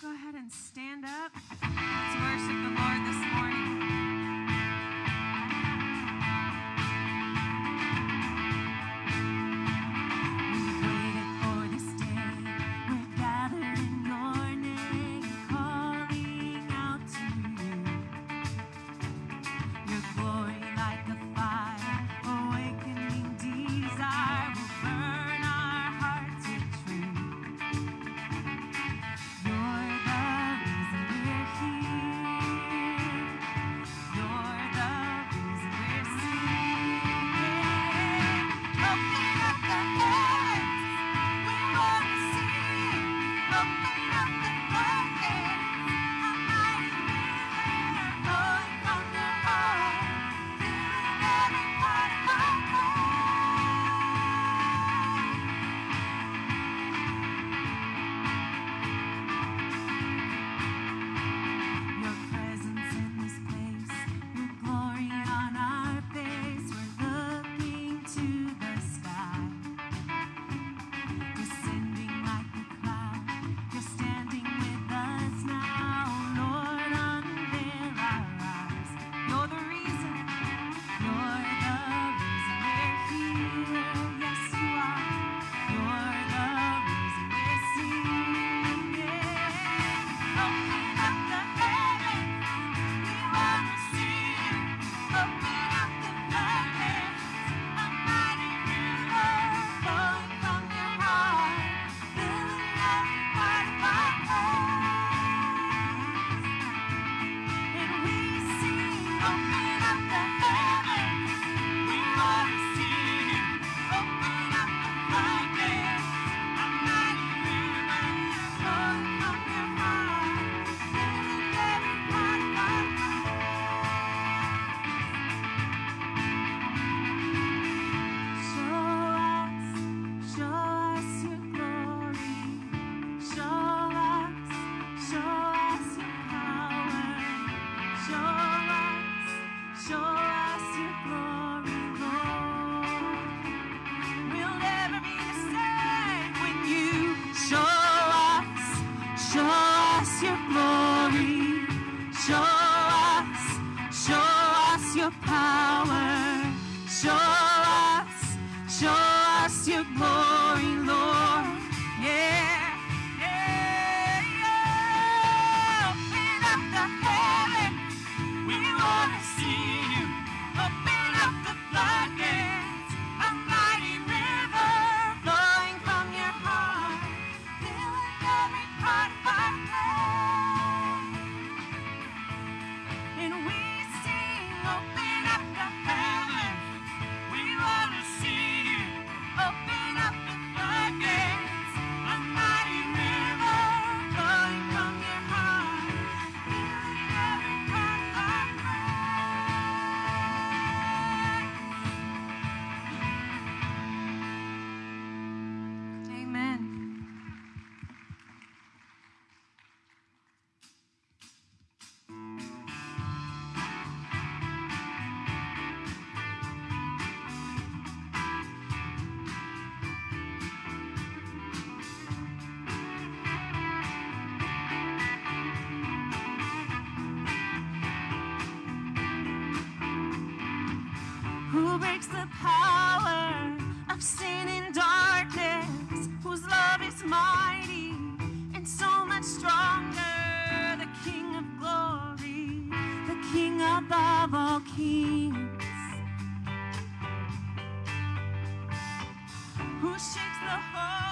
go ahead and stand up. who breaks the power of sin and darkness, whose love is mighty and so much stronger, the King of glory, the King above all kings, who shakes the whole.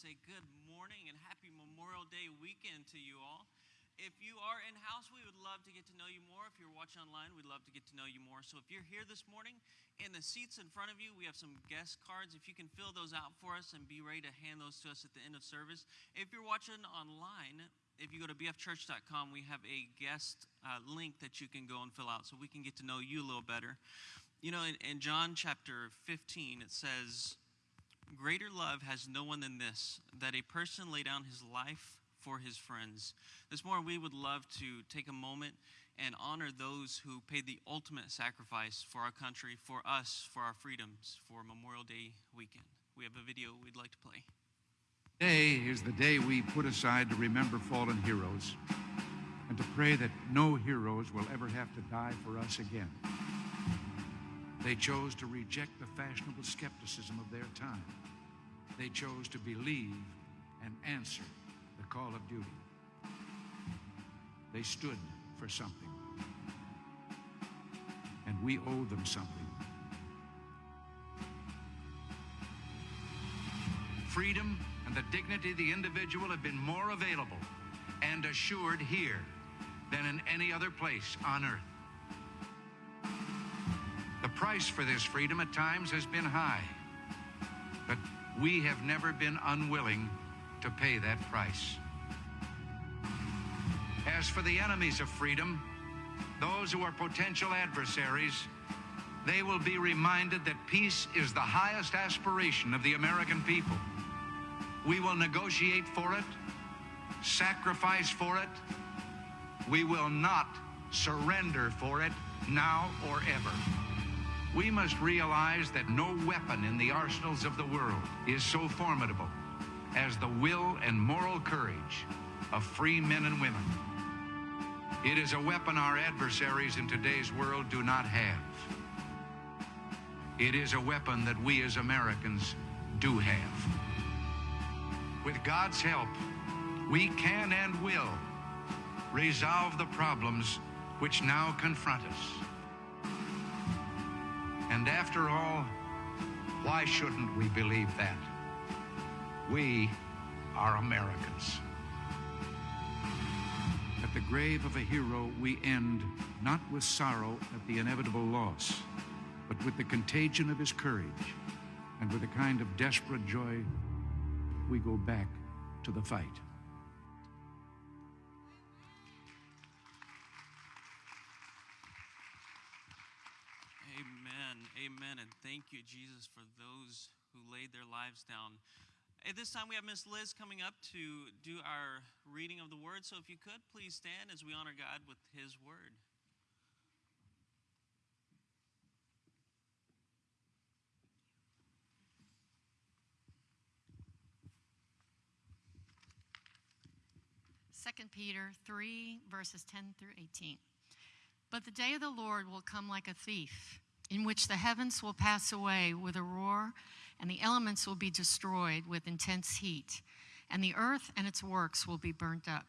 Say good morning and happy Memorial Day weekend to you all. If you are in house, we would love to get to know you more. If you're watching online, we'd love to get to know you more. So if you're here this morning, in the seats in front of you, we have some guest cards. If you can fill those out for us and be ready to hand those to us at the end of service. If you're watching online, if you go to bfchurch.com, we have a guest uh, link that you can go and fill out so we can get to know you a little better. You know, in, in John chapter 15, it says, Greater love has no one than this, that a person lay down his life for his friends. This morning, we would love to take a moment and honor those who paid the ultimate sacrifice for our country, for us, for our freedoms, for Memorial Day weekend. We have a video we'd like to play. Today is the day we put aside to remember fallen heroes and to pray that no heroes will ever have to die for us again. They chose to reject the fashionable skepticism of their time. They chose to believe and answer the call of duty. They stood for something. And we owe them something. Freedom and the dignity of the individual have been more available and assured here than in any other place on earth. Price for this freedom at times has been high, but we have never been unwilling to pay that price. As for the enemies of freedom, those who are potential adversaries, they will be reminded that peace is the highest aspiration of the American people. We will negotiate for it, sacrifice for it, we will not surrender for it now or ever. We must realize that no weapon in the arsenals of the world is so formidable as the will and moral courage of free men and women. It is a weapon our adversaries in today's world do not have. It is a weapon that we as Americans do have. With God's help, we can and will resolve the problems which now confront us. And after all, why shouldn't we believe that? We are Americans. At the grave of a hero, we end not with sorrow at the inevitable loss, but with the contagion of his courage and with a kind of desperate joy, we go back to the fight. Thank you, Jesus, for those who laid their lives down. At this time, we have Miss Liz coming up to do our reading of the word. So if you could, please stand as we honor God with his word. Second Peter 3, verses 10 through 18. But the day of the Lord will come like a thief, in which the heavens will pass away with a roar, and the elements will be destroyed with intense heat, and the earth and its works will be burnt up.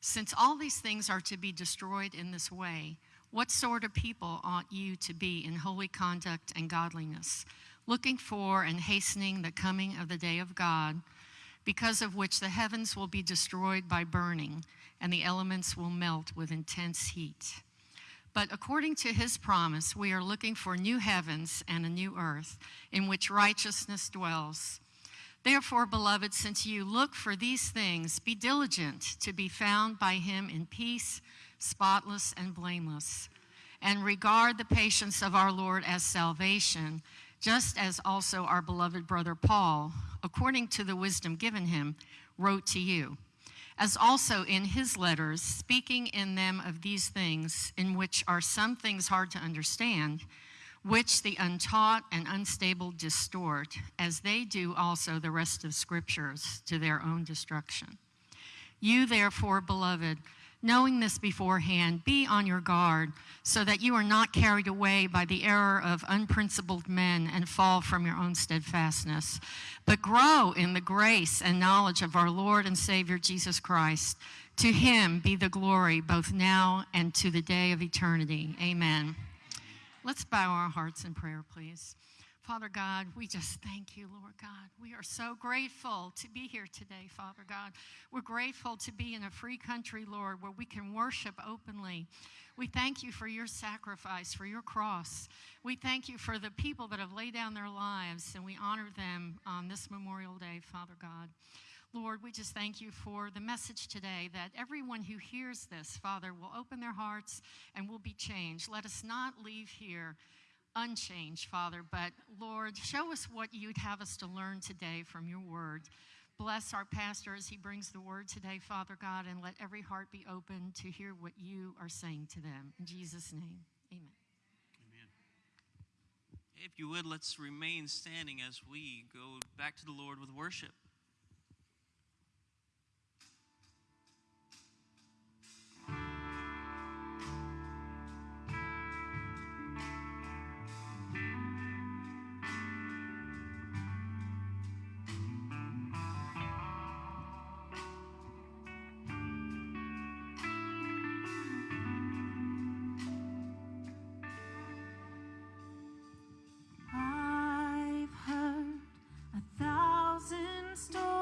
Since all these things are to be destroyed in this way, what sort of people ought you to be in holy conduct and godliness, looking for and hastening the coming of the day of God? because of which the heavens will be destroyed by burning, and the elements will melt with intense heat. But according to his promise, we are looking for new heavens and a new earth in which righteousness dwells. Therefore, beloved, since you look for these things, be diligent to be found by him in peace, spotless and blameless, and regard the patience of our Lord as salvation just as also our beloved brother Paul, according to the wisdom given him, wrote to you, as also in his letters, speaking in them of these things, in which are some things hard to understand, which the untaught and unstable distort, as they do also the rest of scriptures to their own destruction. You, therefore, beloved, Knowing this beforehand, be on your guard so that you are not carried away by the error of unprincipled men and fall from your own steadfastness, but grow in the grace and knowledge of our Lord and Savior Jesus Christ. To him be the glory both now and to the day of eternity. Amen. Let's bow our hearts in prayer, please. Father God, we just thank you, Lord God. We are so grateful to be here today, Father God. We're grateful to be in a free country, Lord, where we can worship openly. We thank you for your sacrifice, for your cross. We thank you for the people that have laid down their lives, and we honor them on this Memorial Day, Father God. Lord, we just thank you for the message today that everyone who hears this, Father, will open their hearts and will be changed. Let us not leave here unchanged, Father, but Lord, show us what you'd have us to learn today from your word. Bless our pastor as he brings the word today, Father God, and let every heart be open to hear what you are saying to them. In Jesus' name, amen. Amen. If you would, let's remain standing as we go back to the Lord with worship. Thousand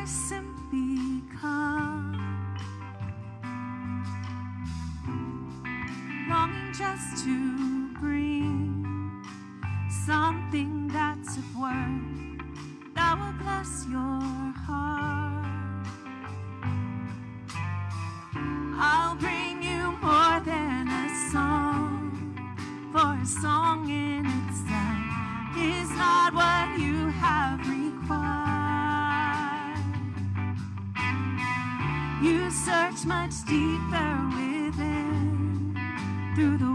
I much deeper within. Through the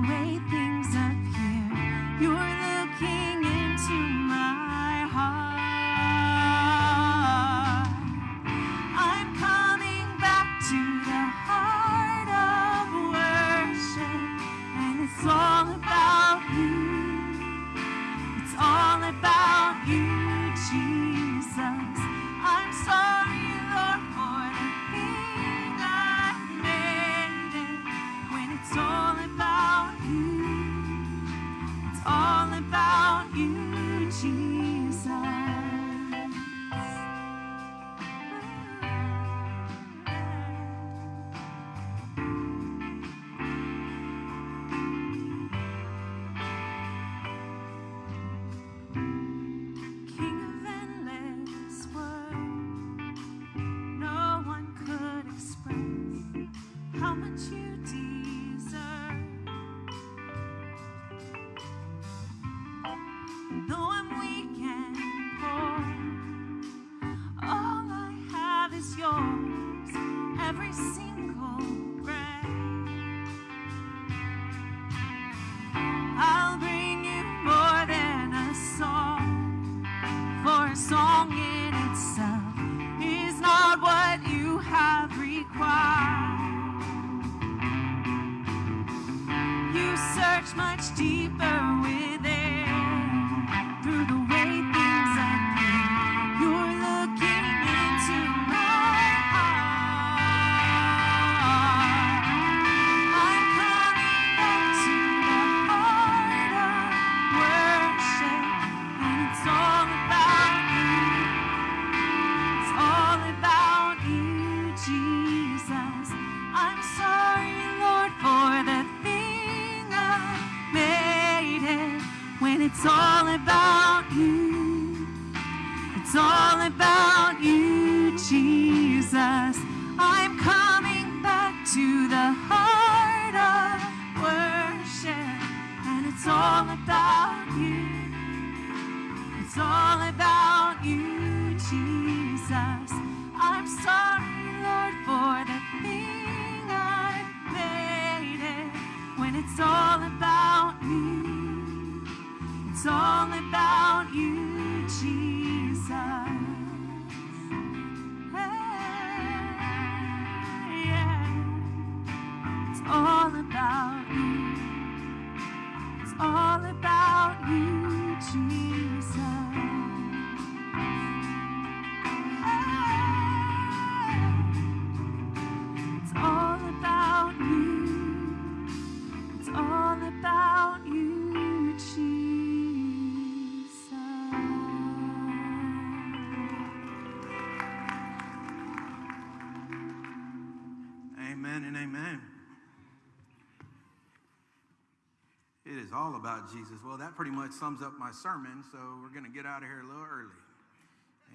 Jesus. Well, that pretty much sums up my sermon, so we're going to get out of here a little early.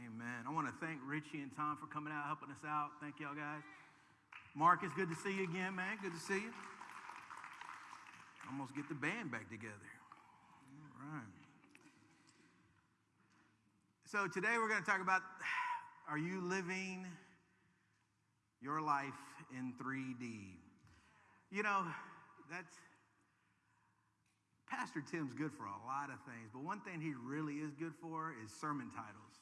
Amen. I want to thank Richie and Tom for coming out, helping us out. Thank y'all guys. Mark, it's good to see you again, man. Good to see you. Almost get the band back together. All right. So today we're going to talk about are you living your life in 3D? You know, that's Pastor Tim's good for a lot of things, but one thing he really is good for is sermon titles.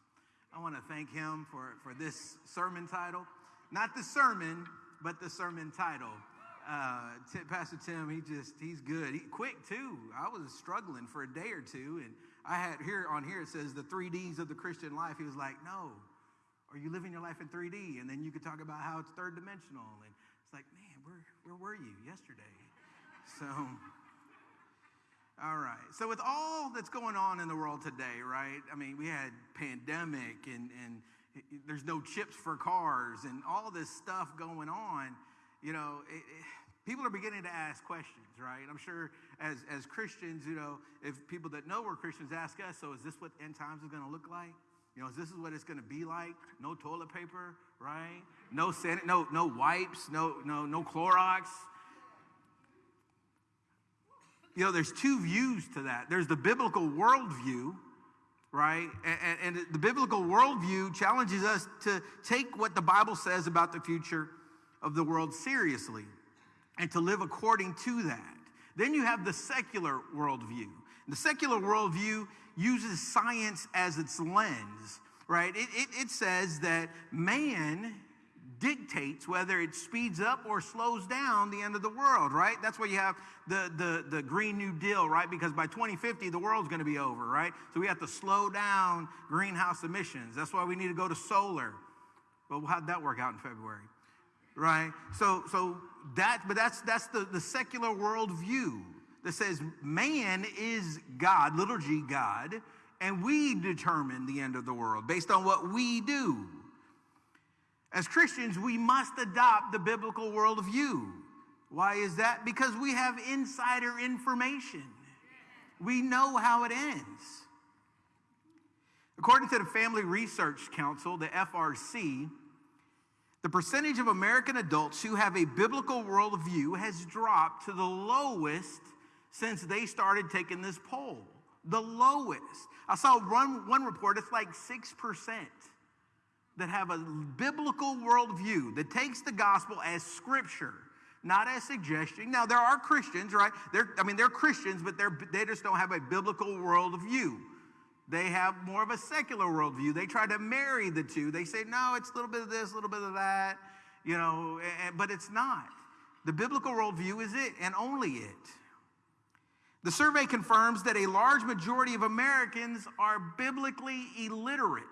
I want to thank him for, for this sermon title. Not the sermon, but the sermon title. Uh, Ti- Pastor Tim, he just, he's good. He, quick, too. I was struggling for a day or two, and I had here on here, it says the three Ds of the Christian life. He was like, no, are you living your life in 3D? And then you could talk about how it's third dimensional. And it's like, man, where, where were you yesterday? So, all right. So with all that's going on in the world today, right? I mean, we had pandemic and and there's no chips for cars and all this stuff going on. You know, it, it, people are beginning to ask questions, right? I'm sure as as Christians, you know, if people that know we're Christians ask us, so is this what end times is going to look like? You know, is this is what it's going to be like? No toilet paper, right? No san- no no wipes, no no no Clorox. You know, there's two views to that. There's the biblical worldview, right? And, and, the biblical worldview challenges us to take what the Bible says about the future of the world seriously and to live according to that. Then you have the secular worldview. The secular worldview uses science as its lens, right? It, it, it says that man dictates whether it speeds up or slows down the end of the world, right? That's why you have the, the, the Green New Deal, right? Because by 2050, the world's gonna be over, right? So we have to slow down greenhouse emissions. That's why we need to go to solar. Well, how'd that work out in February? Right? So, so that, but that's, that's the, the secular worldview that says man is God, little g God, and we determine the end of the world based on what we do. As Christians, we must adopt the biblical worldview. Why is that? Because we have insider information. We know how it ends. According to the Family Research Council, the FRC, the percentage of American adults who have a biblical worldview has dropped to the lowest since they started taking this poll. The lowest. I saw one, one report, it's like 6% that have a biblical worldview that takes the gospel as scripture, not as suggestion. Now, there are Christians, right? They're, I mean, they're Christians, but they're, they just don't have a biblical worldview. They have more of a secular worldview. They try to marry the two. They say, no, it's a little bit of this, a little bit of that, you know, but it's not. The biblical worldview is it and only it. The survey confirms that a large majority of Americans are biblically illiterate.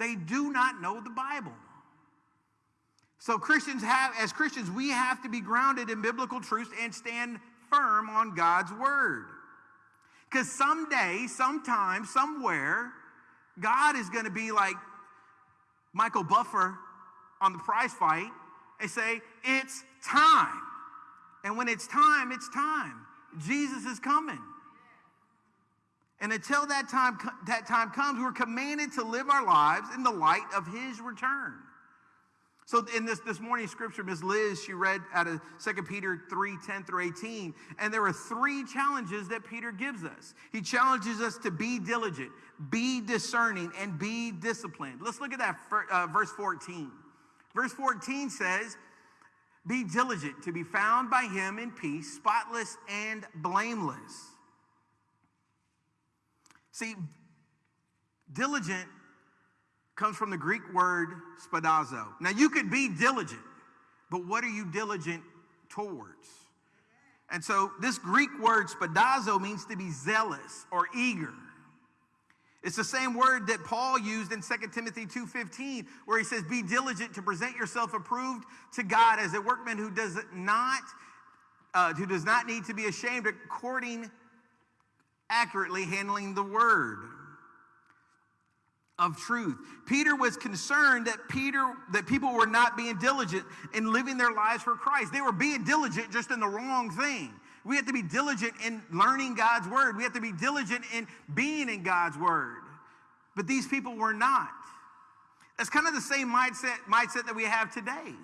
They do not know the Bible. So Christians have, as Christians, we have to be grounded in biblical truths and stand firm on God's word. Because someday, sometime, somewhere, God is going to be like Michael Buffer on the prize fight and say, It's time. And when it's time, it's time. Jesus is coming. And until that time, that time comes, we're commanded to live our lives in the light of his return. So in this, this morning scripture, Ms. Liz, she read out of 2 Peter 3, 10 through 18. And there are three challenges that Peter gives us. He challenges us to be diligent, be discerning, and be disciplined. Let's look at that uh, verse 14. Verse 14 says, be diligent to be found by him in peace, spotless and blameless. See, diligent comes from the Greek word spoudazo. Now, you could be diligent, but what are you diligent towards? And so, this Greek word spoudazo means to be zealous or eager. It's the same word that Paul used in 2 Timothy 2:15 where he says be diligent to present yourself approved to God as a workman who does not uh, who does not need to be ashamed according accurately handling the word of truth. Peter was concerned that Peter that people were not being diligent in living their lives for Christ. They were being diligent just in the wrong thing. We have to be diligent in learning God's word. We have to be diligent in being in God's word. But these people were not. That's kind of the same mindset, mindset that we have today.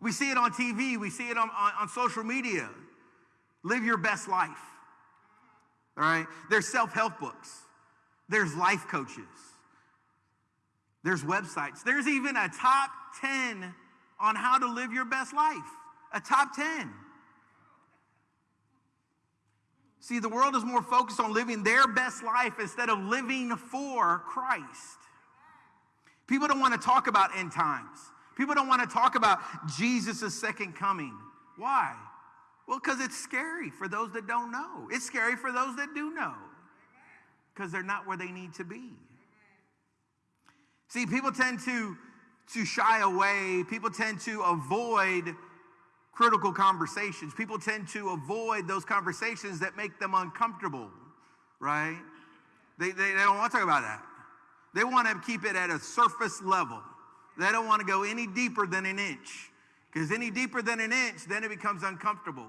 We see it on TV, we see it on, on, on social media. Live your best life. All right? There's self help books, there's life coaches, there's websites, there's even a top 10 on how to live your best life. A top 10. See, the world is more focused on living their best life instead of living for Christ. People don't want to talk about end times. People don't want to talk about Jesus' second coming. Why? Well, because it's scary for those that don't know. It's scary for those that do know because they're not where they need to be. See, people tend to, to shy away, people tend to avoid critical conversations. People tend to avoid those conversations that make them uncomfortable, right? They, they, they don't want to talk about that. They want to keep it at a surface level. They don't want to go any deeper than an inch. Because any deeper than an inch, then it becomes uncomfortable.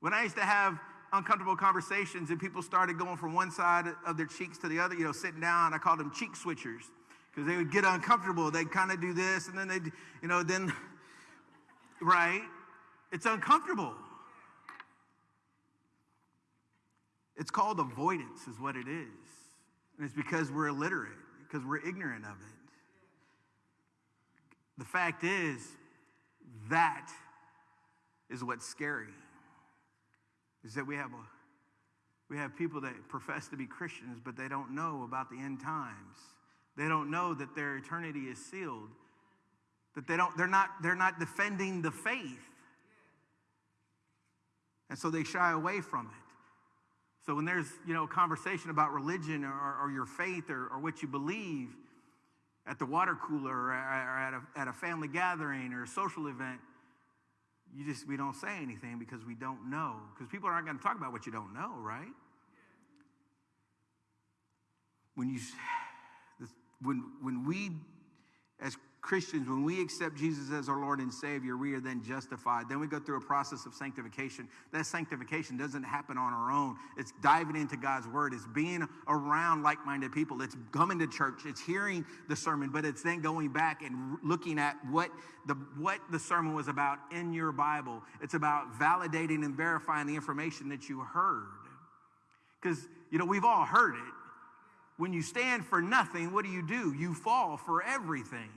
When I used to have uncomfortable conversations and people started going from one side of their cheeks to the other, you know, sitting down, I called them cheek switchers because they would get uncomfortable. They'd kind of do this and then they'd, you know, then right? It's uncomfortable. It's called avoidance, is what it is. And it's because we're illiterate, because we're ignorant of it. the fact is, that is what's scary. Is that we have a we have people that profess to be Christians, but they don't know about the end times. They don't know that their eternity is sealed. That they don't, they're not, they're not defending the faith. And so they shy away from it. So when there's, you know, a conversation about religion or, or your faith or, or what you believe at the water cooler or at a, at a family gathering or a social event, you just, we don't say anything because we don't know. Because people aren't going to talk about what you don't know, right? When you, when, when we, as Christians, when we accept Jesus as our Lord and Savior, we are then justified. Then we go through a process of sanctification. That sanctification doesn't happen on our own. It's diving into God's Word. It's being around like minded people. It's coming to church. It's hearing the sermon, but it's then going back and looking at what the, what the sermon was about in your Bible. It's about validating and verifying the information that you heard. Because, you know, we've all heard it. When you stand for nothing, what do you do? You fall for everything.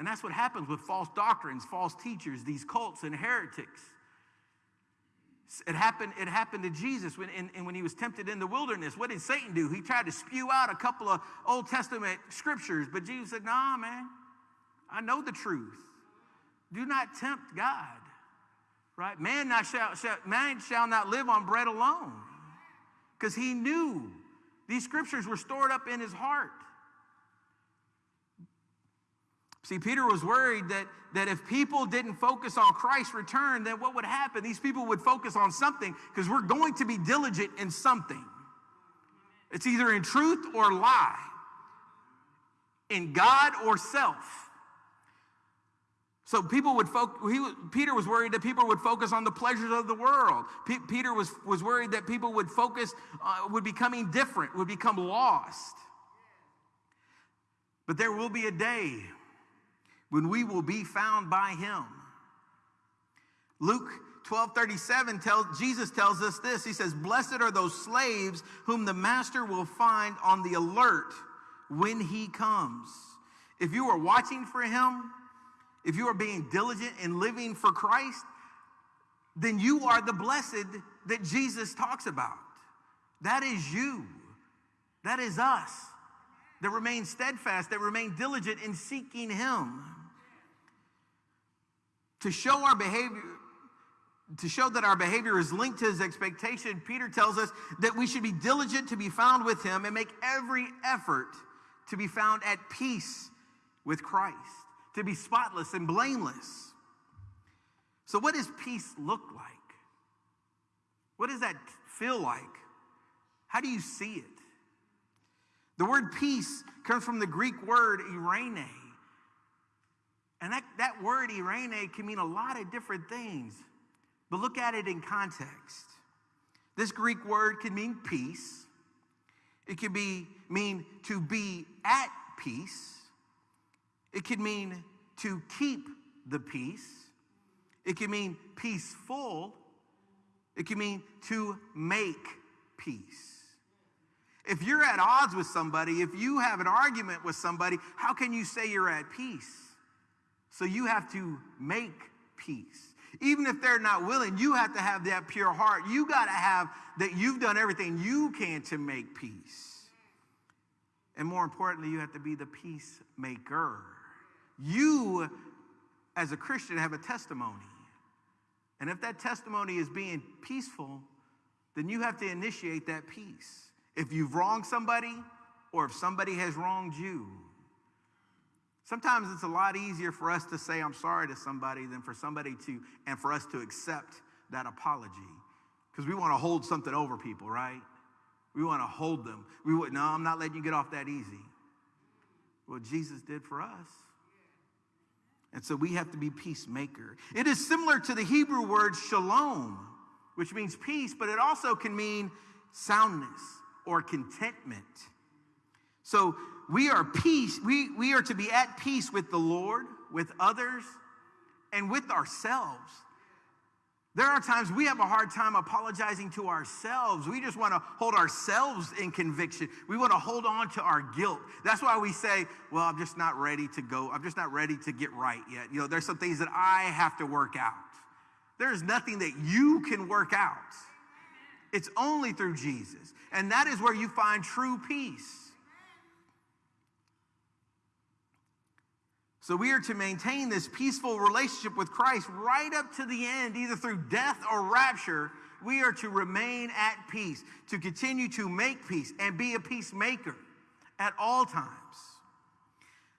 And that's what happens with false doctrines, false teachers, these cults and heretics. It happened, it happened to Jesus when, in when he was tempted in the wilderness. What did Satan do? He tried to spew out a couple of Old Testament scriptures, but Jesus said, Nah, man, I know the truth. Do not tempt God. Right? Man, not shall, shall, man shall not live on bread alone. Because he knew these scriptures were stored up in his heart. See, Peter was worried that, that if people didn't focus on Christ's return, then what would happen? These people would focus on something because we're going to be diligent in something. It's either in truth or lie, in God or self. So people would focus, Peter was worried that people would focus on the pleasures of the world. P- Peter was, was worried that people would focus, uh, would becoming different, would become lost. But there will be a day when we will be found by him. Luke 12 37 tells Jesus tells us this. He says, Blessed are those slaves whom the master will find on the alert when he comes. If you are watching for him, if you are being diligent in living for Christ, then you are the blessed that Jesus talks about. That is you. That is us. That remain steadfast, that remain diligent in seeking him to show our behavior to show that our behavior is linked to his expectation peter tells us that we should be diligent to be found with him and make every effort to be found at peace with christ to be spotless and blameless. So what does peace look like? What does that feel like? How do you see it? The word peace comes from the greek word eirene and that, that word eirene can mean a lot of different things, but look at it in context. This Greek word can mean peace. It can be mean to be at peace. It can mean to keep the peace. It can mean peaceful. It can mean to make peace. If you're at odds with somebody, if you have an argument with somebody, how can you say you're at peace? So you have to make peace. Even if they're not willing, you have to have that pure heart. You got to have that you've done everything you can to make peace. And more importantly, you have to be the peacemaker. You, as a Christian, have a testimony. And if that testimony is being peaceful, then you have to initiate that peace. If you've wronged somebody or if somebody has wronged you, Sometimes it's a lot easier for us to say I'm sorry to somebody than for somebody to, and for us to accept that apology. Because we want to hold something over people, right? We want to hold them. We would, no, I'm not letting you get off that easy. Well, Jesus did for us. And so we have to be peacemaker. It is similar to the Hebrew word shalom, which means peace, but it also can mean soundness or contentment. So we are peace, we, we are to be at peace with the Lord, with others, and with ourselves. There are times we have a hard time apologizing to ourselves. We just want to hold ourselves in conviction. We want to hold on to our guilt. That's why we say, Well, I'm just not ready to go. I'm just not ready to get right yet. You know, there's some things that I have to work out. There's nothing that you can work out, it's only through Jesus. And that is where you find true peace. So we are to maintain this peaceful relationship with Christ right up to the end, either through death or rapture. We are to remain at peace, to continue to make peace and be a peacemaker at all times.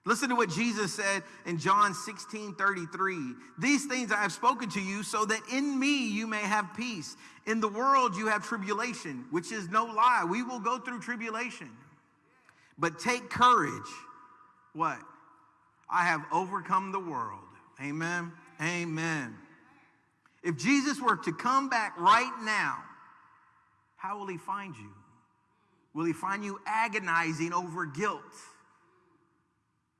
Listen to what Jesus said in John 16 33. These things I have spoken to you so that in me you may have peace. In the world you have tribulation, which is no lie. We will go through tribulation. But take courage. What? I have overcome the world. Amen. Amen. If Jesus were to come back right now, how will he find you? Will he find you agonizing over guilt?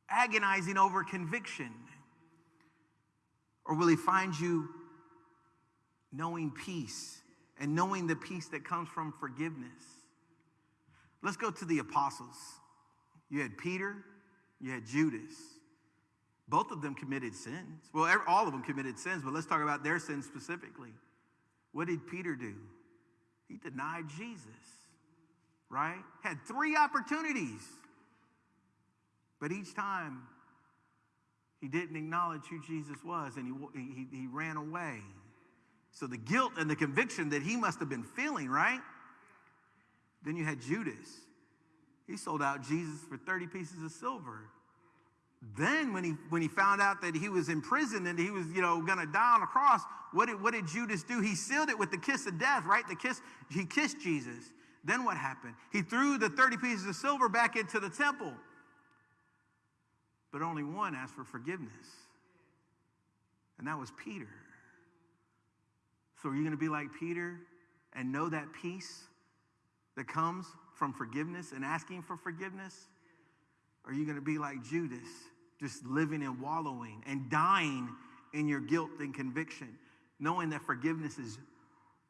Agonizing over conviction? Or will he find you knowing peace and knowing the peace that comes from forgiveness? Let's go to the apostles. You had Peter, you had Judas. Both of them committed sins. Well, all of them committed sins, but let's talk about their sins specifically. What did Peter do? He denied Jesus, right? Had three opportunities. But each time, he didn't acknowledge who Jesus was and he, he, he ran away. So the guilt and the conviction that he must have been feeling, right? Then you had Judas. He sold out Jesus for 30 pieces of silver. Then when he when he found out that he was in prison and he was, you know, gonna die on a cross, what did, what did Judas do? He sealed it with the kiss of death, right? The kiss, he kissed Jesus. Then what happened? He threw the 30 pieces of silver back into the temple. But only one asked for forgiveness. And that was Peter. So are you gonna be like Peter and know that peace that comes from forgiveness and asking for forgiveness? Are you going to be like Judas, just living and wallowing and dying in your guilt and conviction, knowing that forgiveness is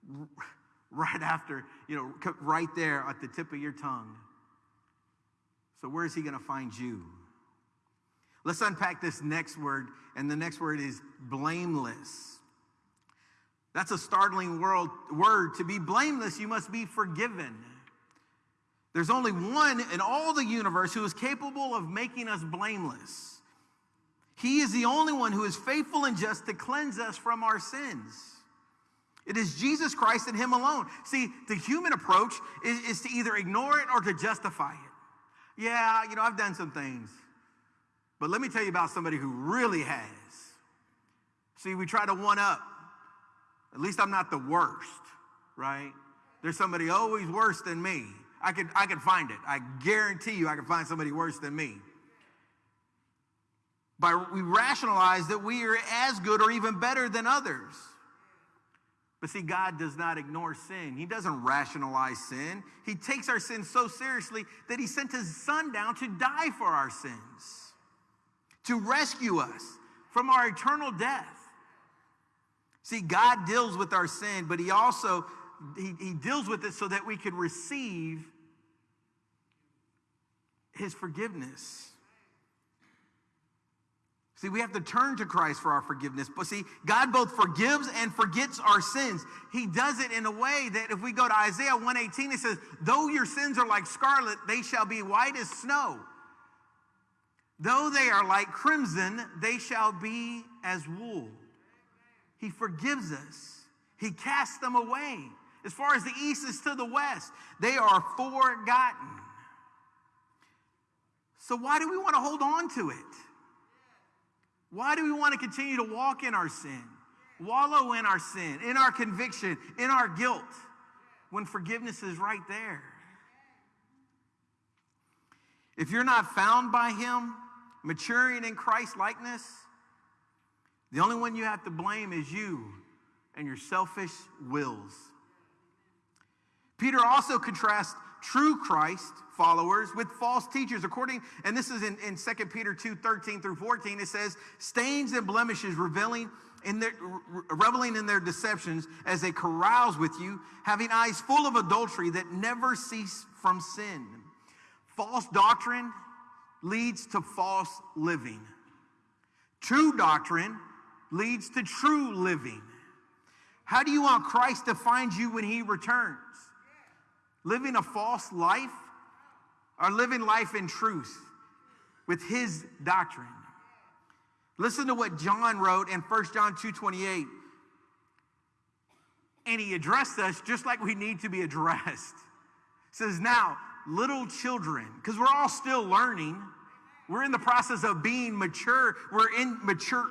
right after, you know, right there at the tip of your tongue? So, where is he going to find you? Let's unpack this next word, and the next word is blameless. That's a startling world, word. To be blameless, you must be forgiven. There's only one in all the universe who is capable of making us blameless. He is the only one who is faithful and just to cleanse us from our sins. It is Jesus Christ and Him alone. See, the human approach is, is to either ignore it or to justify it. Yeah, you know, I've done some things. But let me tell you about somebody who really has. See, we try to one up. At least I'm not the worst, right? There's somebody always worse than me. I could, I could find it. I guarantee you I could find somebody worse than me. By we rationalize that we are as good or even better than others. But see, God does not ignore sin. He doesn't rationalize sin. He takes our sins so seriously that He sent His Son down to die for our sins, to rescue us from our eternal death. See, God deals with our sin, but He also he, he deals with it so that we can receive his forgiveness. See, we have to turn to Christ for our forgiveness. But see, God both forgives and forgets our sins. He does it in a way that if we go to Isaiah 118, it says, Though your sins are like scarlet, they shall be white as snow. Though they are like crimson, they shall be as wool. He forgives us, He casts them away. As far as the east is to the west, they are forgotten. So, why do we want to hold on to it? Why do we want to continue to walk in our sin, wallow in our sin, in our conviction, in our guilt, when forgiveness is right there? If you're not found by Him, maturing in Christ likeness, the only one you have to blame is you and your selfish wills. Peter also contrasts true Christ followers with false teachers. According, and this is in, in 2 Peter 2 13 through 14, it says, stains and blemishes revealing in their, reveling in their deceptions as they carouse with you, having eyes full of adultery that never cease from sin. False doctrine leads to false living. True doctrine leads to true living. How do you want Christ to find you when he returns? Living a false life or living life in truth with his doctrine? Listen to what John wrote in 1 John 2:28. And he addressed us just like we need to be addressed. says, "Now, little children, because we're all still learning. We're in the process of being mature. We're in mature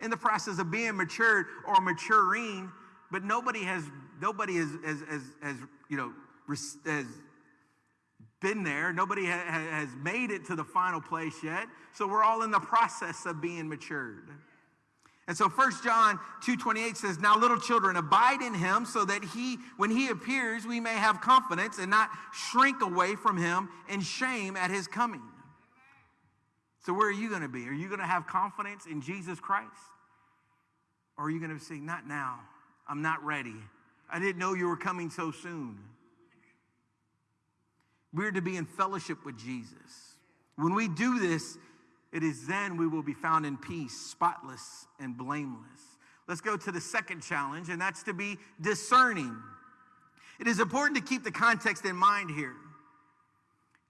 in the process of being matured or maturing, but nobody has nobody has has, has, has you know has been there. Nobody ha- has made it to the final place yet. So we're all in the process of being matured. And so 1 John 2:28 says, "Now little children, abide in him so that he when he appears we may have confidence and not shrink away from him in shame at his coming." So where are you going to be? Are you going to have confidence in Jesus Christ? Or are you going to say, "Not now. I'm not ready. I didn't know you were coming so soon." We're to be in fellowship with Jesus. When we do this, it is then we will be found in peace, spotless and blameless. Let's go to the second challenge, and that's to be discerning. It is important to keep the context in mind here.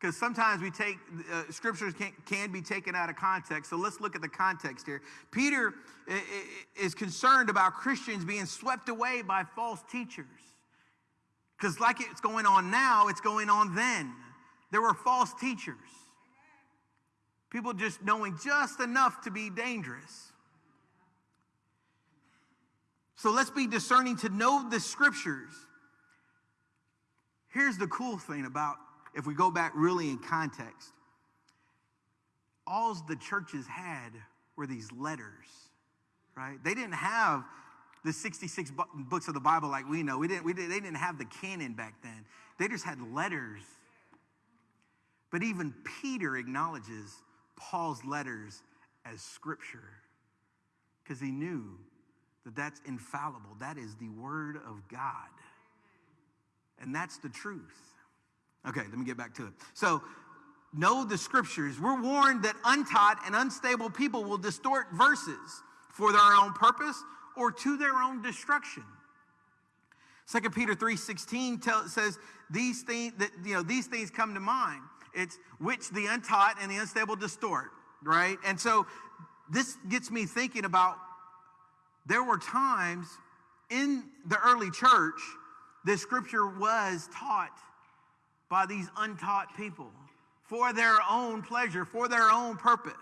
Because sometimes we take, uh, scriptures can, can be taken out of context. So let's look at the context here. Peter is concerned about Christians being swept away by false teachers. Because, like it's going on now, it's going on then. There were false teachers, people just knowing just enough to be dangerous. So let's be discerning to know the scriptures. Here's the cool thing about if we go back really in context all the churches had were these letters, right? They didn't have the 66 books of the Bible like we know. We didn't, we did, they didn't have the canon back then. They just had letters. But even Peter acknowledges Paul's letters as scripture because he knew that that's infallible. That is the word of God. And that's the truth. Okay, let me get back to it. So, know the scriptures. We're warned that untaught and unstable people will distort verses for their own purpose or to their own destruction. 2 Peter 3:16 tell, says these things that you know these things come to mind. It's which the untaught and the unstable distort, right? And so this gets me thinking about there were times in the early church the scripture was taught by these untaught people for their own pleasure, for their own purpose.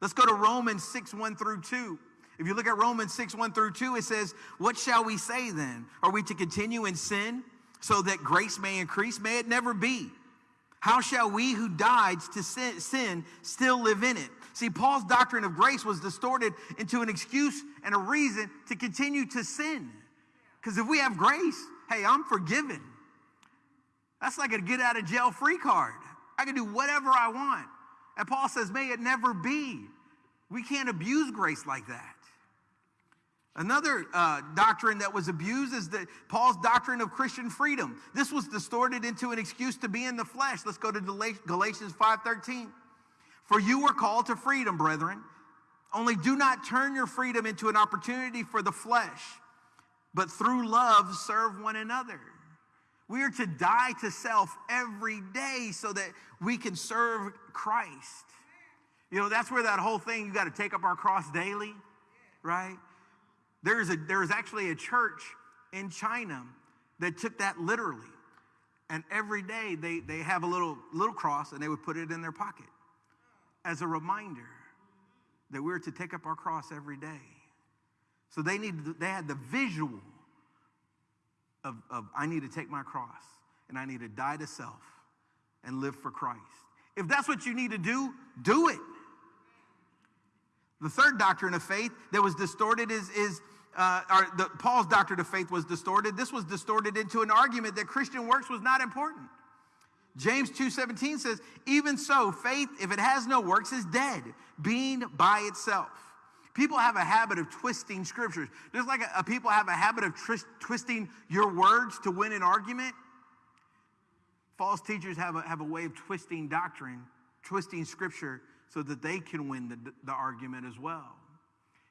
Let's go to Romans 6 1 through 2. If you look at Romans 6, 1 through 2, it says, What shall we say then? Are we to continue in sin so that grace may increase? May it never be. How shall we who died to sin, sin still live in it? See, Paul's doctrine of grace was distorted into an excuse and a reason to continue to sin. Because if we have grace, hey, I'm forgiven. That's like a get out of jail free card. I can do whatever I want. And Paul says, may it never be. We can't abuse grace like that. Another uh, doctrine that was abused is that Paul's doctrine of Christian freedom. This was distorted into an excuse to be in the flesh. Let's go to Galatians 5:13. For you were called to freedom, brethren. Only do not turn your freedom into an opportunity for the flesh, but through love serve one another. We are to die to self every day so that we can serve Christ. You know, that's where that whole thing, you got to take up our cross daily, right? There's, a, there's actually a church in China that took that literally. And every day they, they have a little, little cross and they would put it in their pocket as a reminder that we're to take up our cross every day. So they, need, they had the visual of, of I need to take my cross and I need to die to self and live for Christ. If that's what you need to do, do it. The third doctrine of faith that was distorted is, is uh, the, Paul's doctrine of faith was distorted. This was distorted into an argument that Christian works was not important. James 2:17 says, "Even so, faith, if it has no works, is dead, being by itself." people have a habit of twisting scriptures. Just like a, a people have a habit of twist, twisting your words to win an argument. False teachers have a, have a way of twisting doctrine, twisting scripture so that they can win the, the argument as well.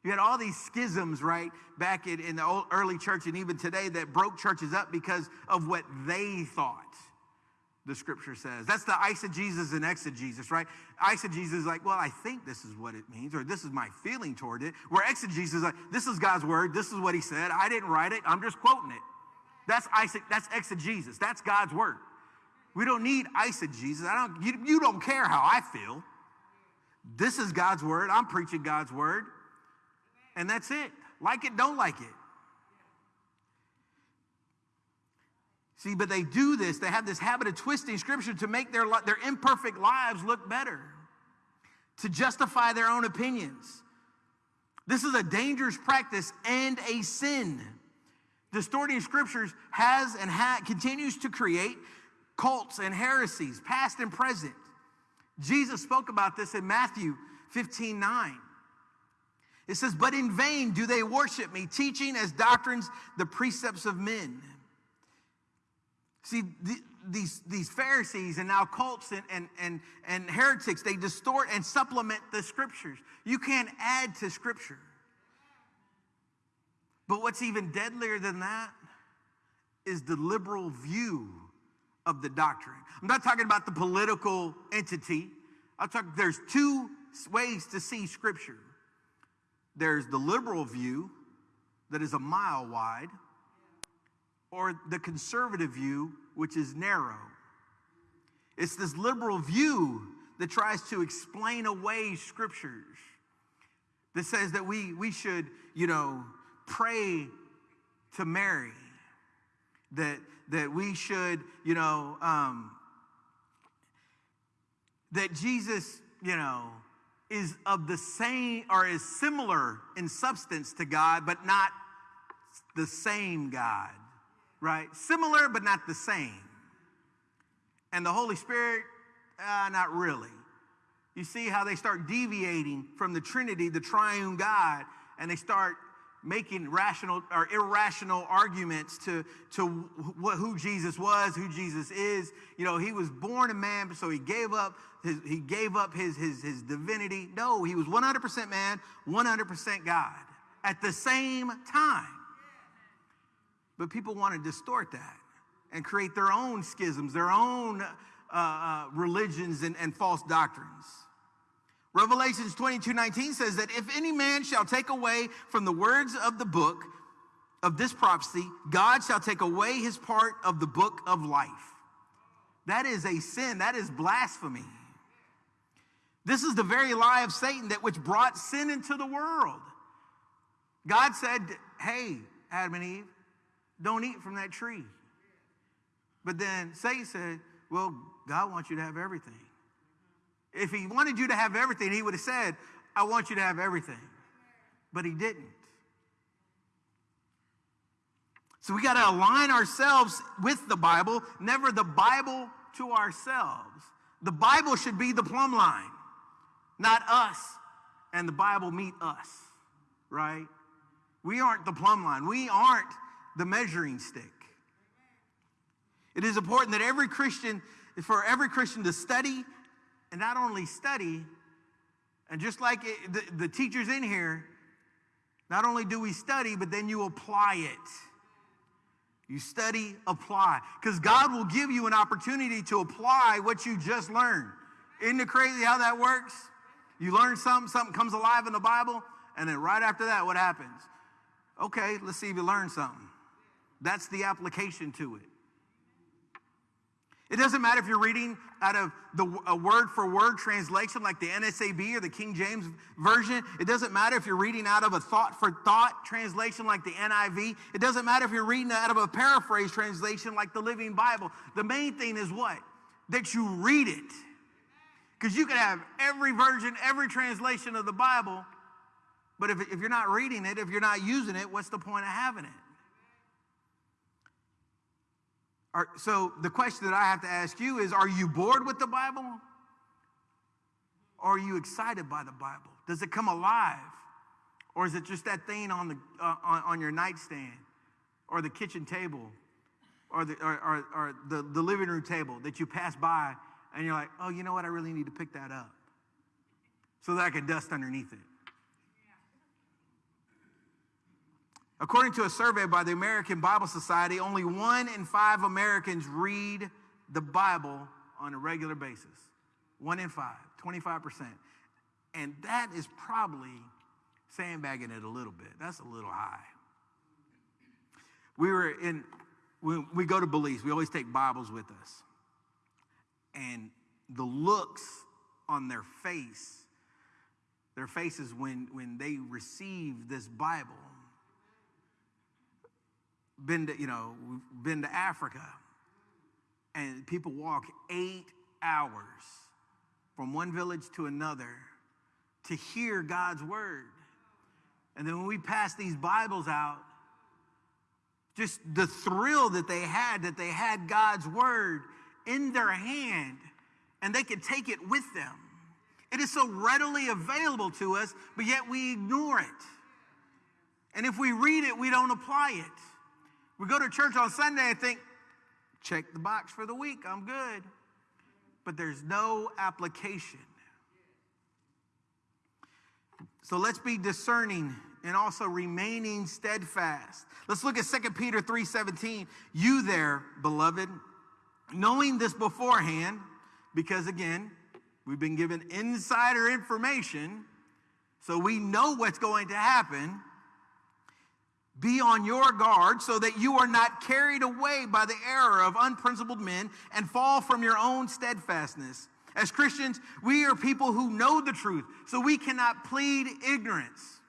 You had all these schisms, right, back in, in the old, early church and even today that broke churches up because of what they thought the scripture says. That's the eisegesis and exegesis, right? Eisegesis is like, well, I think this is what it means, or this is my feeling toward it. Where exegesis is like, this is God's word, this is what he said. I didn't write it, I'm just quoting it. That's, eise- that's exegesis. That's God's word. We don't need eisegesis. I don't, you, you don't care how I feel. This is God's word. I'm preaching God's word. And that's it. Like it, don't like it. See, but they do this. They have this habit of twisting scripture to make their, their imperfect lives look better, to justify their own opinions. This is a dangerous practice and a sin. Distorting scriptures has and ha- continues to create cults and heresies, past and present. Jesus spoke about this in Matthew 15 9. It says, But in vain do they worship me, teaching as doctrines the precepts of men. See, the, these, these Pharisees and now cults and, and, and, and heretics, they distort and supplement the scriptures. You can't add to scripture. But what's even deadlier than that is the liberal view of the doctrine. I'm not talking about the political entity. I'm talking, there's two ways to see scripture. There's the liberal view that is a mile wide, or the conservative view, which is narrow. It's this liberal view that tries to explain away scriptures, that says that we, we should, you know, pray to Mary, that, that we should, you know, um, that Jesus, you know, is of the same or is similar in substance to God, but not the same God, right? Similar, but not the same. And the Holy Spirit, uh, not really. You see how they start deviating from the Trinity, the triune God, and they start making rational or irrational arguments to, to wh- who Jesus was, who Jesus is. You know, he was born a man, so he gave up his, he gave up his, his, his divinity. No, he was 100% man, 100% God at the same time. But people want to distort that and create their own schisms, their own uh, uh, religions and, and false doctrines. Revelations 22 19 says that if any man shall take away from the words of the book of this prophecy, God shall take away his part of the book of life. That is a sin, that is blasphemy. This is the very lie of Satan that which brought sin into the world. God said, Hey, Adam and Eve, don't eat from that tree. But then Satan said, Well, God wants you to have everything. If he wanted you to have everything, he would have said, I want you to have everything. But he didn't. So we got to align ourselves with the Bible, never the Bible to ourselves. The Bible should be the plumb line, not us and the Bible meet us, right? We aren't the plumb line. We aren't the measuring stick. It is important that every Christian, for every Christian to study and not only study, and just like it, the, the teachers in here, not only do we study, but then you apply it. You study, apply. Because God will give you an opportunity to apply what you just learned. Isn't it crazy how that works? You learn something, something comes alive in the Bible, and then right after that, what happens? Okay, let's see if you learned something. That's the application to it. It doesn't matter if you're reading out of the a word for word translation like the NASB or the King James version. It doesn't matter if you're reading out of a thought for thought translation like the NIV. It doesn't matter if you're reading out of a paraphrase translation like the Living Bible. The main thing is what? That you read it. Because you can have every version, every translation of the Bible, but if, if you're not reading it, if you're not using it, what's the point of having it? Are, so the question that I have to ask you is Are you bored with the Bible? Or are you excited by the Bible? Does it come alive? Or is it just that thing on, the, uh, on, on your nightstand or the kitchen table or, the, or, or, or the, the living room table that you pass by and you're like, oh, you know what? I really need to pick that up so that I can dust underneath it. According to a survey by the American Bible Society, only one in five Americans read the Bible on a regular basis. One in five, 25%. And that is probably sandbagging it a little bit. That's a little high. We were in, we go to Belize, we always take Bibles with us. And the looks on their face, their faces when, when they receive this Bible, been to, you know, we've been to Africa, and people walk eight hours from one village to another to hear God's word. And then when we pass these Bibles out, just the thrill that they had that they had God's word in their hand and they could take it with them. It is so readily available to us, but yet we ignore it. And if we read it, we don't apply it. We go to church on Sunday and think, check the box for the week, I'm good. But there's no application. So let's be discerning and also remaining steadfast. Let's look at 2 Peter 3:17. You there, beloved, knowing this beforehand, because again, we've been given insider information, so we know what's going to happen. Be on your guard so that you are not carried away by the error of unprincipled men and fall from your own steadfastness. As Christians, we are people who know the truth, so we cannot plead ignorance.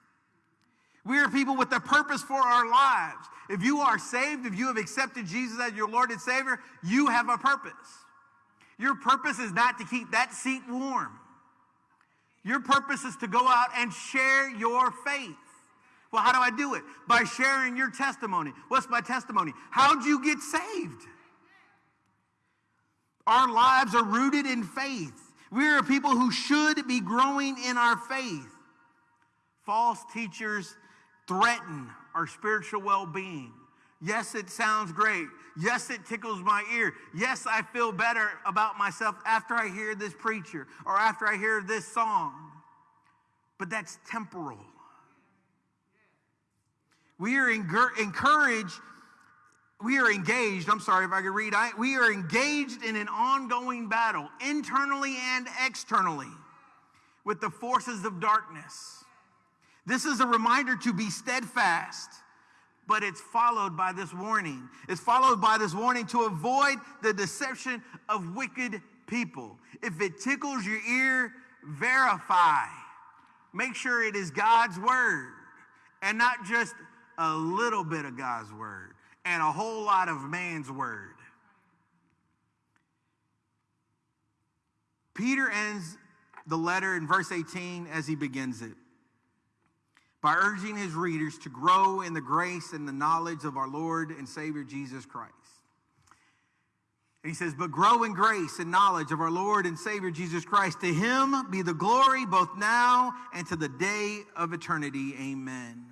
We are people with a purpose for our lives. If you are saved, if you have accepted Jesus as your Lord and Savior, you have a purpose. Your purpose is not to keep that seat warm. Your purpose is to go out and share your faith. Well, how do I do it? By sharing your testimony. What's my testimony? How'd you get saved? Our lives are rooted in faith. We are people who should be growing in our faith. False teachers threaten our spiritual well being. Yes, it sounds great. Yes, it tickles my ear. Yes, I feel better about myself after I hear this preacher or after I hear this song. But that's temporal. We are encouraged, we are engaged, I'm sorry if I could read, I, we are engaged in an ongoing battle, internally and externally, with the forces of darkness. This is a reminder to be steadfast, but it's followed by this warning. It's followed by this warning to avoid the deception of wicked people. If it tickles your ear, verify. Make sure it is God's word and not just a little bit of God's word and a whole lot of man's word. Peter ends the letter in verse 18 as he begins it by urging his readers to grow in the grace and the knowledge of our Lord and Savior Jesus Christ. And he says, But grow in grace and knowledge of our Lord and Savior Jesus Christ. To him be the glory both now and to the day of eternity. Amen.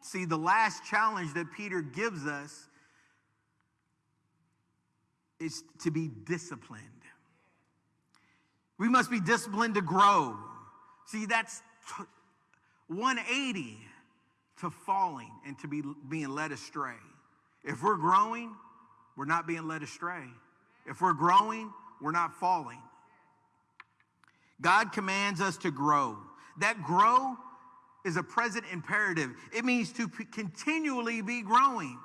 See, the last challenge that Peter gives us is to be disciplined. We must be disciplined to grow. See, that's 180 to falling and to be being led astray. If we're growing, we're not being led astray. If we're growing, we're not falling. God commands us to grow. That grow is a present imperative. It means to continually be growing.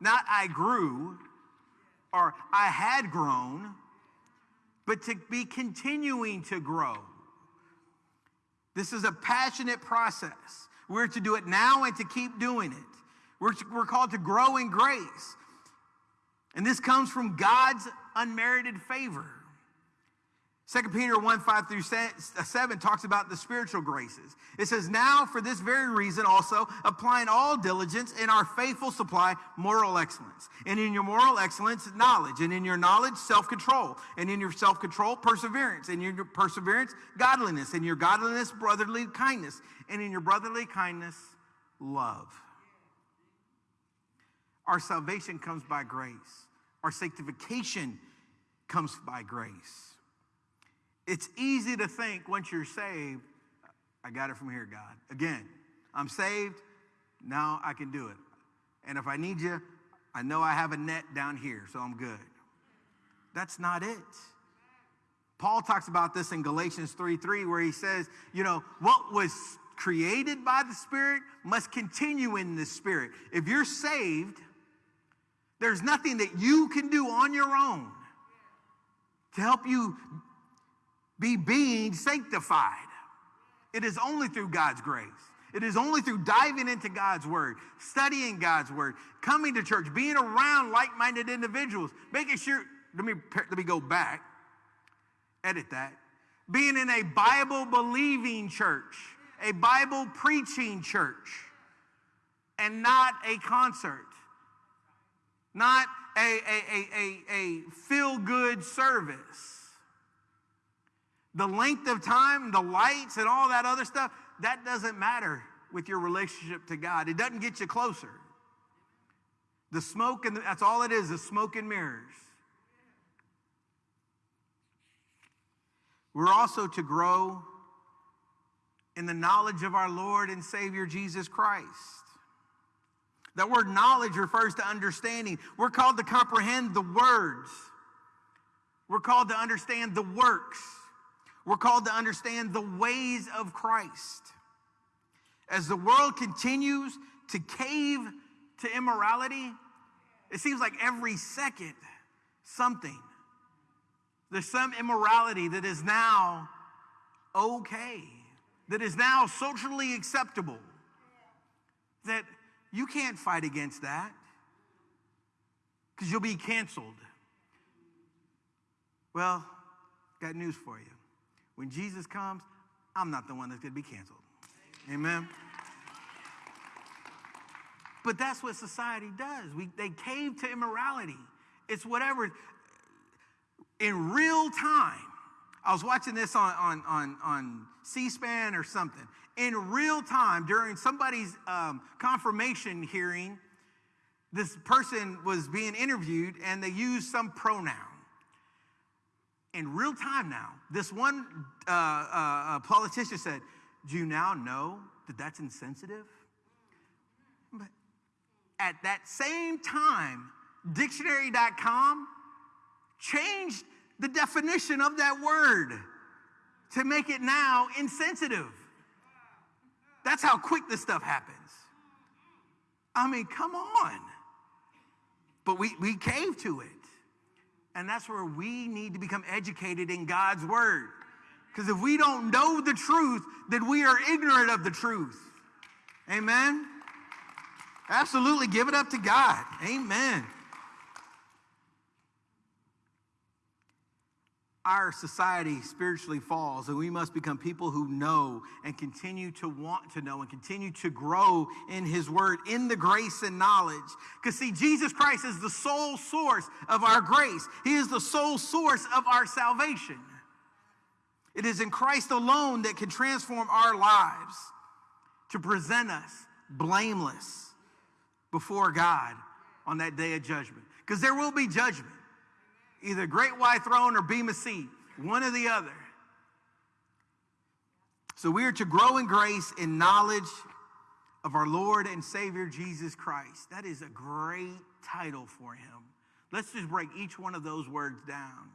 Not I grew or I had grown, but to be continuing to grow. This is a passionate process. We're to do it now and to keep doing it. We're, to, we're called to grow in grace. And this comes from God's unmerited favor. 2 Peter 1 5 through uh, 7 talks about the spiritual graces. It says, Now for this very reason also, applying all diligence in our faithful supply, moral excellence. And in your moral excellence, knowledge. And in your knowledge, self control. And in your self control, perseverance. And in your perseverance, godliness. And your godliness, brotherly kindness. And in your brotherly kindness, love. Our salvation comes by grace, our sanctification comes by grace. It's easy to think once you're saved, I got it from here, God. Again, I'm saved, now I can do it. And if I need you, I know I have a net down here, so I'm good. That's not it. Paul talks about this in Galatians 3 3, where he says, you know, what was created by the Spirit must continue in the Spirit. If you're saved, there's nothing that you can do on your own to help you be being sanctified. It is only through God's grace. It is only through diving into God's word, studying God's word, coming to church, being around like minded individuals, making sure, let me, let me go back, edit that. Being in a Bible believing church, a Bible preaching church, and not a concert, not a, a, a, a, a feel good service the length of time, the lights, and all that other stuff, that doesn't matter with your relationship to God. It doesn't get you closer. The smoke, and that's all it is, the smoke and mirrors. We're also to grow in the knowledge of our Lord and Savior Jesus Christ. That word knowledge refers to understanding. We're called to comprehend the words, we're called to understand the works. We're called to understand the ways of Christ. As the world continues to cave to immorality, it seems like every second something. There's some immorality that is now okay, that is now socially acceptable, that you can't fight against that because you'll be canceled. Well, got news for you. When Jesus comes, I'm not the one that's going to be canceled. Amen. But that's what society does. We, they cave to immorality. It's whatever. In real time, I was watching this on, on, on, on C SPAN or something. In real time, during somebody's um, confirmation hearing, this person was being interviewed and they used some pronoun in real time now, this one uh, uh, politician said, Do you now know that that's insensitive? But at that same time, dictionary.com changed the definition of that word to make it now insensitive. That's how quick this stuff happens. I mean, come on. But we, we cave to it. And that's where we need to become educated in God's word. Because if we don't know the truth, then we are ignorant of the truth. Amen? Absolutely give it up to God. Amen. Our society spiritually falls, and we must become people who know and continue to want to know and continue to grow in His Word, in the grace and knowledge. Because, see, Jesus Christ is the sole source of our grace, He is the sole source of our salvation. It is in Christ alone that can transform our lives to present us blameless before God on that day of judgment. Because there will be judgment either great white throne or Bema seat, one or the other. So we are to grow in grace in knowledge of our Lord and Savior Jesus Christ. That is a great title for him. Let's just break each one of those words down.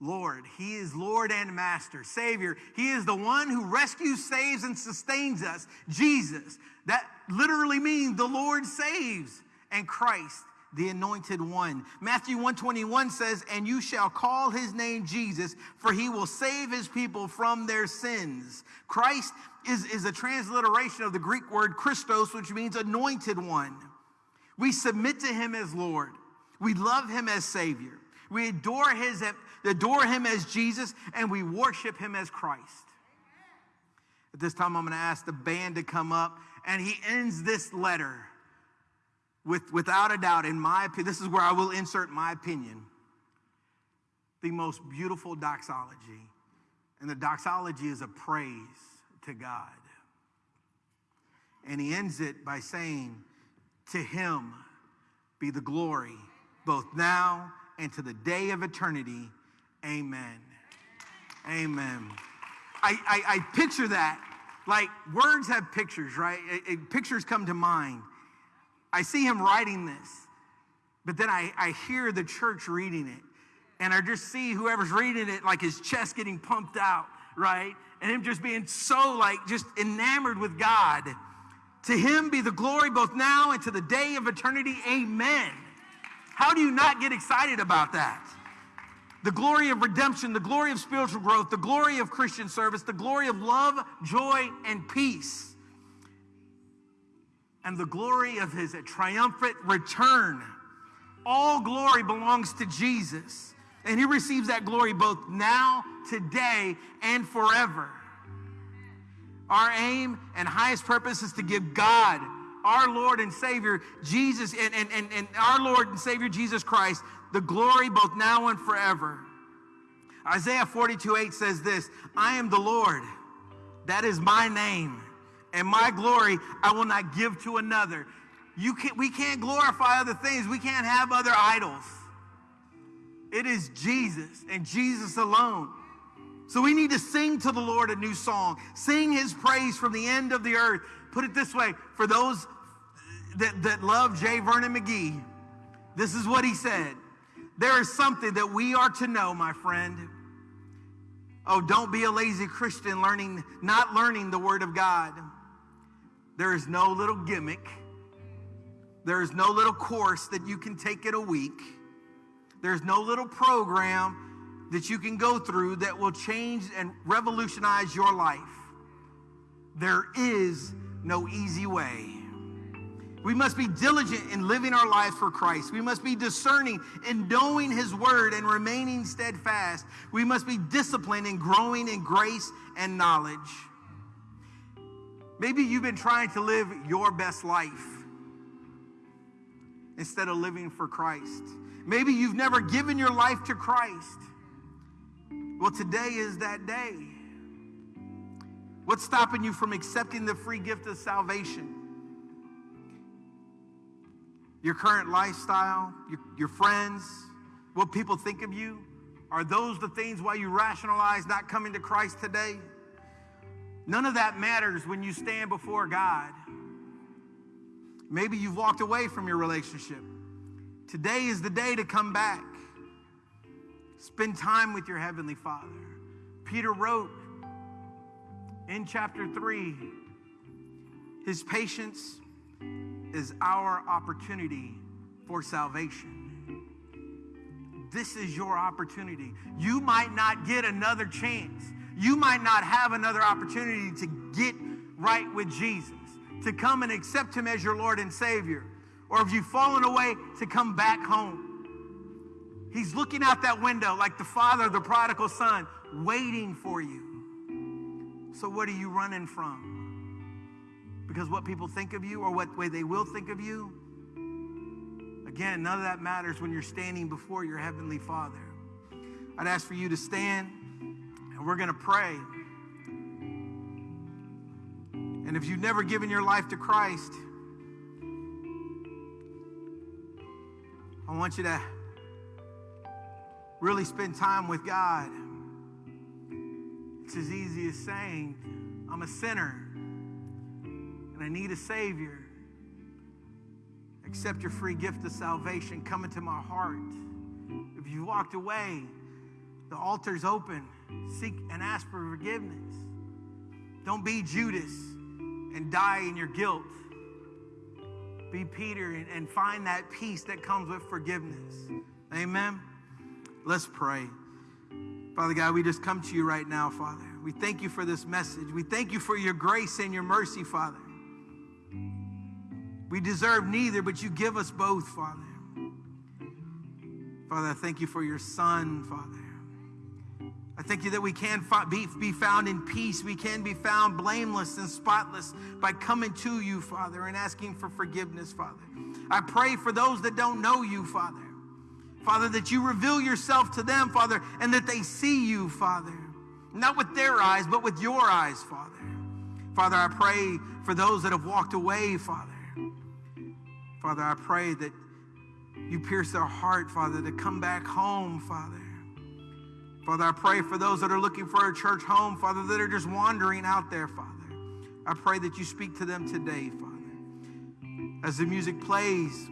Lord, He is Lord and Master, Savior. He is the one who rescues, saves, and sustains us. Jesus. That literally means the Lord saves. And Christ the anointed one. Matthew 121 says, "And you shall call his name Jesus, for he will save his people from their sins." Christ is, is a transliteration of the Greek word Christos, which means anointed one. We submit to him as Lord. We love him as Savior. We adore, his, adore him as Jesus and we worship him as Christ. At this time, I'm going to ask the band to come up, and he ends this letter with, without a doubt, in my opinion, this is where I will insert my opinion, the most beautiful doxology. And the doxology is a praise to God. And he ends it by saying, To him be the glory, both now and to the day of eternity. Amen. Amen. I, I, I picture that. Like words have pictures, right? It- it- pictures come to mind. I see him writing this, but then I, I hear the church reading it. And I just see whoever's reading it, like his chest getting pumped out, right? And him just being so, like, just enamored with God. To him be the glory both now and to the day of eternity. Amen. How do you not get excited about that? The glory of redemption, the glory of spiritual growth, the glory of Christian service, the glory of love, joy, and peace, and the glory of his triumphant return. All glory belongs to Jesus, and he receives that glory both now, today, and forever. Our aim and highest purpose is to give God, our Lord and Savior, Jesus, and, and, and, and our Lord and Savior Jesus Christ, the glory both now and forever. Isaiah 42 8 says this I am the Lord, that is my name, and my glory I will not give to another. You can't, we can't glorify other things, we can't have other idols. It is Jesus and Jesus alone. So we need to sing to the Lord a new song, sing his praise from the end of the earth. Put it this way for those that, that love J. Vernon McGee, this is what he said. There is something that we are to know, my friend. Oh, don't be a lazy Christian learning, not learning the word of God. There is no little gimmick. There is no little course that you can take in a week. There's no little program that you can go through that will change and revolutionize your life. There is no easy way. We must be diligent in living our lives for Christ. We must be discerning in knowing His word and remaining steadfast. We must be disciplined in growing in grace and knowledge. Maybe you've been trying to live your best life instead of living for Christ. Maybe you've never given your life to Christ. Well, today is that day. What's stopping you from accepting the free gift of salvation? Your current lifestyle, your, your friends, what people think of you? Are those the things why you rationalize not coming to Christ today? None of that matters when you stand before God. Maybe you've walked away from your relationship. Today is the day to come back. Spend time with your Heavenly Father. Peter wrote in chapter 3 His patience is our opportunity for salvation. This is your opportunity. You might not get another chance. You might not have another opportunity to get right with Jesus, to come and accept Him as your Lord and Savior. Or if you've fallen away, to come back home. He's looking out that window like the father of the prodigal son, waiting for you. So, what are you running from? Because what people think of you or what way they will think of you? Again, none of that matters when you're standing before your Heavenly Father. I'd ask for you to stand and we're going to pray. And if you've never given your life to Christ, I want you to really spend time with God. It's as easy as saying, I'm a sinner and I need a Savior. Accept your free gift of salvation. Come into my heart. If you walked away, the altar's open. Seek and ask for forgiveness. Don't be Judas and die in your guilt. Be Peter and, and find that peace that comes with forgiveness. Amen. Let's pray. Father God, we just come to you right now, Father. We thank you for this message. We thank you for your grace and your mercy, Father. We deserve neither, but you give us both, Father. Father, I thank you for your son, Father. I thank you that we can be, be found in peace. We can be found blameless and spotless by coming to you, Father, and asking for forgiveness, Father. I pray for those that don't know you, Father. Father, that you reveal yourself to them, Father, and that they see you, Father. Not with their eyes, but with your eyes, Father. Father, I pray for those that have walked away, Father. Father, I pray that you pierce their heart, Father, to come back home, Father. Father, I pray for those that are looking for a church home, Father, that are just wandering out there, Father. I pray that you speak to them today, Father. As the music plays,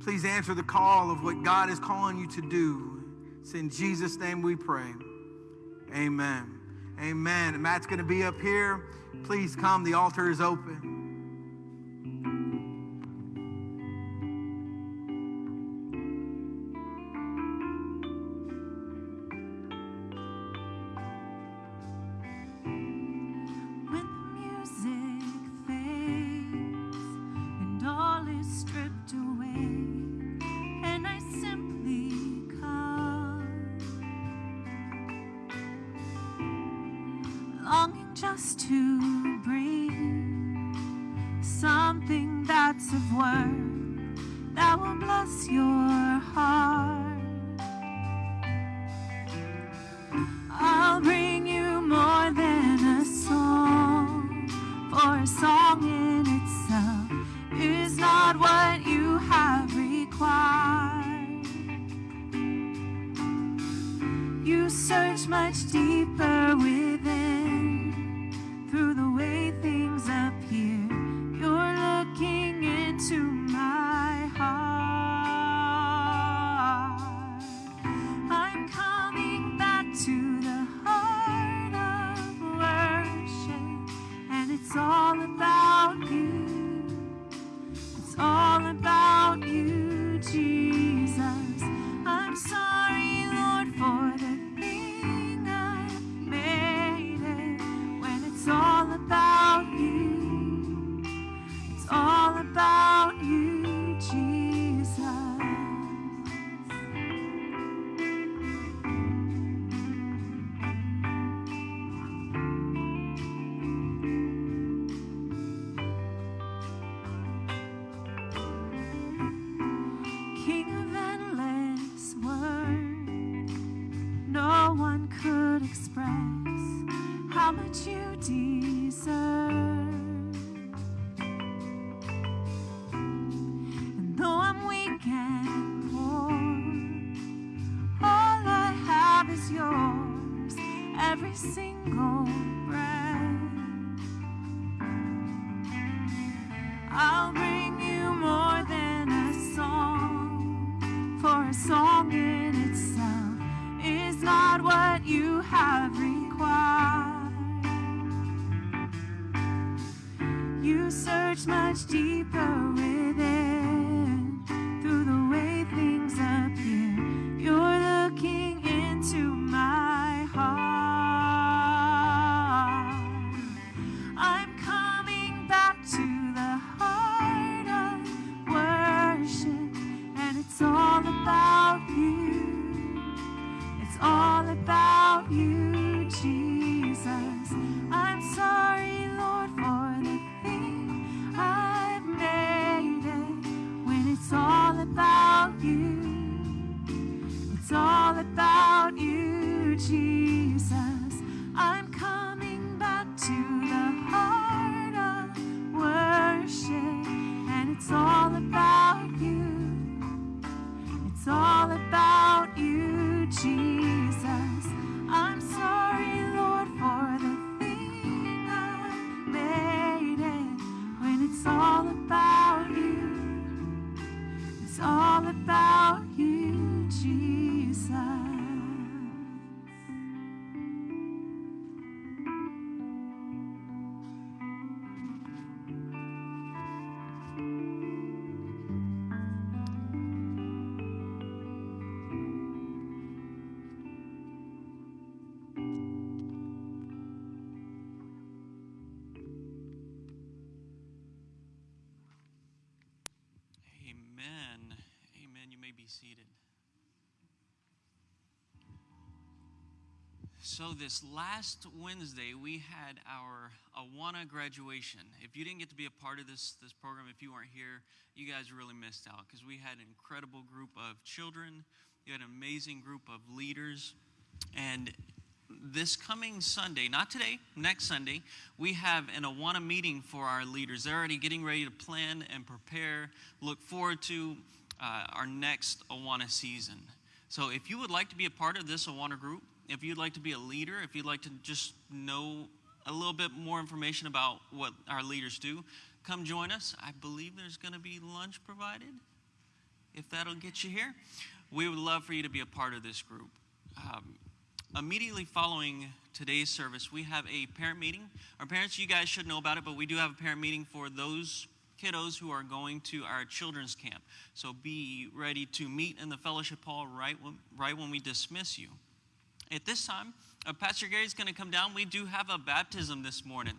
please answer the call of what God is calling you to do. It's in Jesus' name we pray. Amen. Amen. And Matt's going to be up here. Please come. The altar is open. Just to bring something that's of worth that will bless your heart. I'll bring you more than a song, for a song in itself is not what you have required. You search much deeper So this last Wednesday we had our Awana graduation. If you didn't get to be a part of this this program, if you weren't here, you guys really missed out because we had an incredible group of children. You had an amazing group of leaders, and this coming Sunday, not today, next Sunday, we have an Awana meeting for our leaders. They're already getting ready to plan and prepare, look forward to uh, our next Awana season. So if you would like to be a part of this Awana group, if you'd like to be a leader, if you'd like to just know a little bit more information about what our leaders do, come join us. I believe there's going to be lunch provided, if that'll get you here. We would love for you to be a part of this group. Um, immediately following today's service, we have a parent meeting. Our parents, you guys should know about it, but we do have a parent meeting for those kiddos who are going to our children's camp. So be ready to meet in the fellowship hall right when, right when we dismiss you. At this time, uh, Pastor Gary is going to come down. We do have a baptism this morning.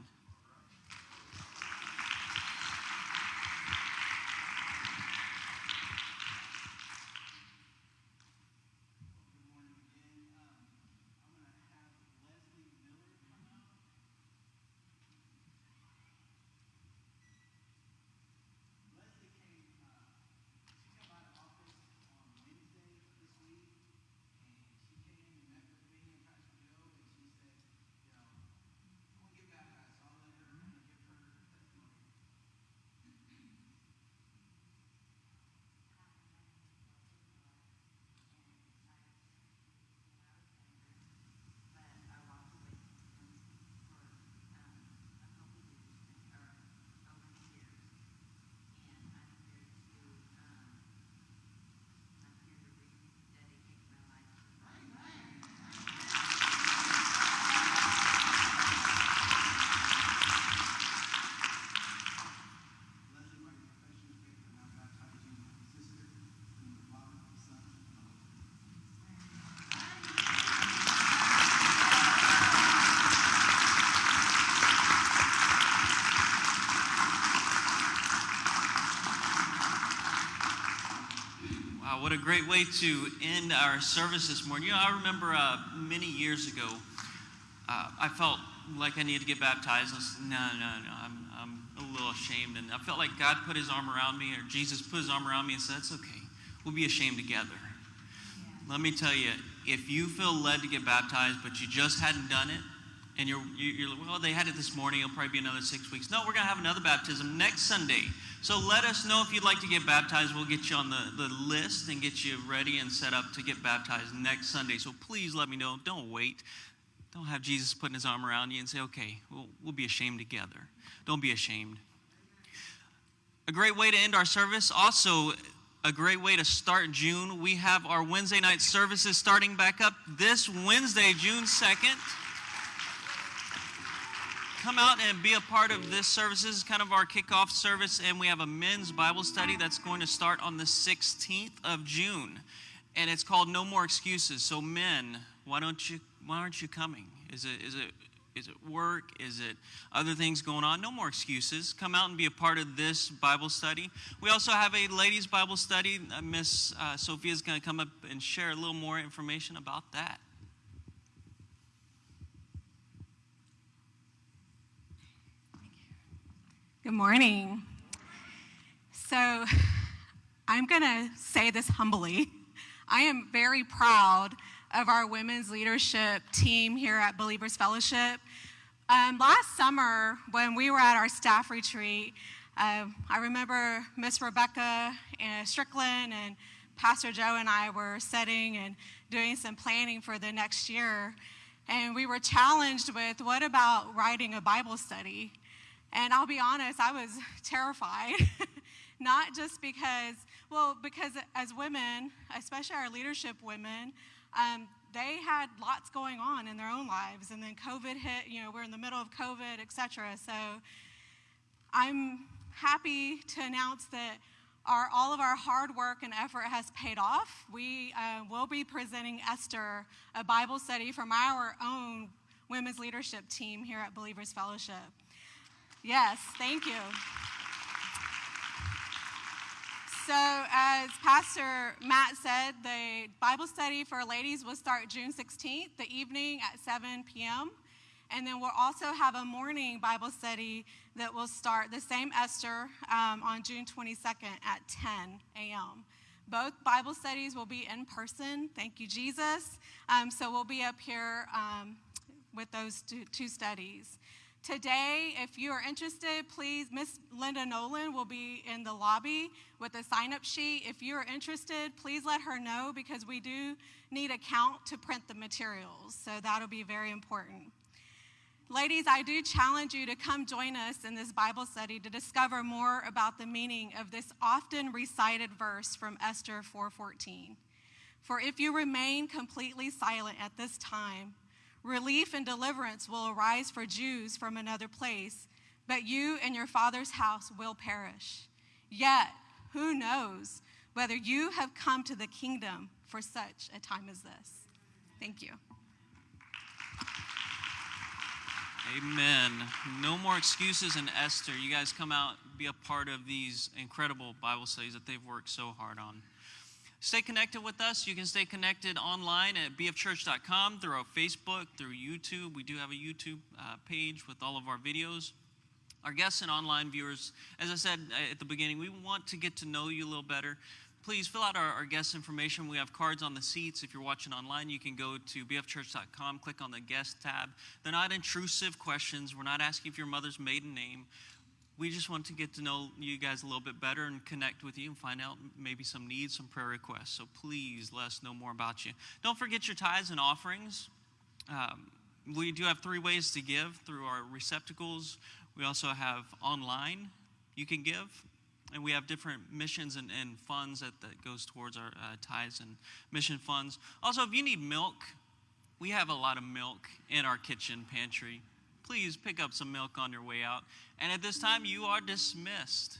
A great way to end our service this morning. You know, I remember uh, many years ago, uh, I felt like I needed to get baptized. I said, no, no, no, I'm, I'm a little ashamed. And I felt like God put his arm around me, or Jesus put his arm around me and said, it's okay. We'll be ashamed together. Let me tell you, if you feel led to get baptized, but you just hadn't done it, and you're, you're like, well, they had it this morning, it'll probably be another six weeks. No, we're going to have another baptism next Sunday. So let us know if you'd like to get baptized. We'll get you on the, the list and get you ready and set up to get baptized next Sunday. So please let me know. Don't wait. Don't have Jesus putting his arm around you and say, okay, we'll, we'll be ashamed together. Don't be ashamed. A great way to end our service. Also, a great way to start June. We have our Wednesday night services starting back up this Wednesday, June 2nd come out and be a part of this service. This is kind of our kickoff service, and we have a men's Bible study that's going to start on the 16th of June, and it's called No More Excuses. So, men, why don't you? Why aren't you coming? Is it? Is it? Is it work? Is it other things going on? No more excuses. Come out and be a part of this Bible study. We also have a ladies' Bible study. Uh, Miss uh, Sophia is going to come up and share a little more information about that. Good morning. So, I'm going to say this humbly. I am very proud of our women's leadership team here at Believers Fellowship. Um, last summer, when we were at our staff retreat, uh, I remember Miss Rebecca and Strickland and Pastor Joe and I were setting and doing some planning for the next year. And we were challenged with what about writing a Bible study? And I'll be honest, I was terrified. Not just because, well, because as women, especially our leadership women, um, they had lots going on in their own lives. And then COVID hit, you know, we're in the middle of COVID, et cetera. So I'm happy to announce that our, all of our hard work and effort has paid off. We uh, will be presenting Esther a Bible study from our own women's leadership team here at Believers Fellowship. Yes, thank you. So, as Pastor Matt said, the Bible study for ladies will start June 16th, the evening at 7 p.m. And then we'll also have a morning Bible study that will start the same Esther um, on June 22nd at 10 a.m. Both Bible studies will be in person. Thank you, Jesus. Um, so we'll be up here um, with those two, two studies. Today, if you are interested, please, Miss Linda Nolan will be in the lobby with a sign up sheet. If you are interested, please let her know because we do need a count to print the materials. So that'll be very important. Ladies, I do challenge you to come join us in this Bible study to discover more about the meaning of this often recited verse from Esther 4:14. For if you remain completely silent at this time, Relief and deliverance will arise for Jews from another place, but you and your father's house will perish. Yet, who knows whether you have come to the kingdom for such a time as this? Thank you. Amen. No more excuses in Esther. You guys come out, be a part of these incredible Bible studies that they've worked so hard on. Stay connected with us. You can stay connected online at bfchurch.com, through our Facebook, through YouTube. We do have a YouTube uh, page with all of our videos. Our guests and online viewers, as I said uh, at the beginning, we want to get to know you a little better. Please fill out our, our guest information. We have cards on the seats. If you're watching online, you can go to bfchurch.com, click on the guest tab. They're not intrusive questions. We're not asking for your mother's maiden name we just want to get to know you guys a little bit better and connect with you and find out maybe some needs, some prayer requests. So please let us know more about you. Don't forget your tithes and offerings. Um, we do have three ways to give through our receptacles. We also have online you can give. And we have different missions and, and funds that, that goes towards our uh, tithes and mission funds. Also, if you need milk, we have a lot of milk in our kitchen pantry please pick up some milk on your way out. And at this time, you are dismissed.